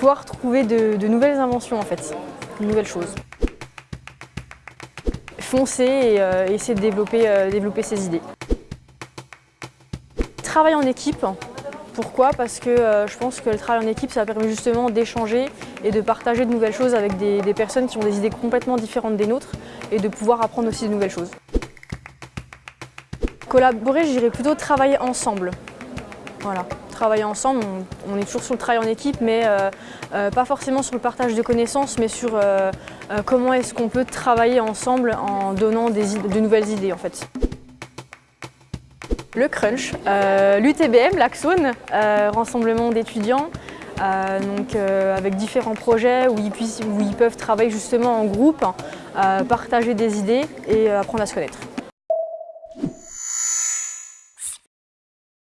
pouvoir trouver de, nouvelles inventions en fait, de nouvelles choses. Foncer et euh, essayer de développer, euh, développer ses idées. Travailler en équipe, pourquoi? Parce que euh, je pense que le travail en équipe, ça permet justement d'échanger et de partager de nouvelles choses avec des, des personnes qui ont des idées complètement différentes des nôtres et de pouvoir apprendre aussi de nouvelles choses. Collaborer, je dirais plutôt travailler ensemble. Voilà, ensemble, on, est toujours sur le travail en équipe, mais euh, euh, pas forcément sur le partage de connaissances, mais sur euh, comment est-ce qu'on peut travailler ensemble en donnant de nouvelles idées en fait. Le Crunch, l'UTBM, l'Axone, rassemblement d'étudiants, avec différents projets où ils, peuvent travailler justement en groupe, partager des idées et apprendre à se connaître.